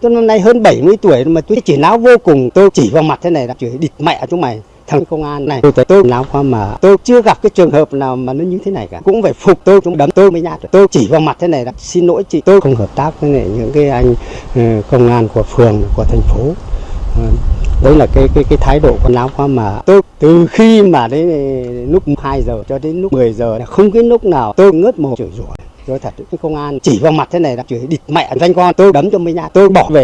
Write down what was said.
tôi năm nay hơn 70 tuổi, mà tôi chỉ náo vô cùng. Tôi chỉ vào mặt thế này là chửi địt mẹ chúng mày. Thằng công an này, tôi thấy tôi náo qua mà. Tôi chưa gặp cái trường hợp nào mà nó như thế này cả. Cũng phải phục tôi, chúng đấm tôi mới nhát tôi chỉ vào mặt thế này là, xin lỗi chị, tôi không hợp tác với những cái anh ờ, công an của phường, của thành phố. Ờ, đấy là cái cái cái thái độ của náo qua mà. Tôi từ khi mà đến ờ, lúc 2 giờ cho đến lúc 10 giờ không cái lúc nào tôi ngớt mồm chửi rủa tôi thật cái công an chỉ vào mặt thế này là chửi địt mẹ, danh con, tôi đấm cho mấy nhát tôi bỏ về.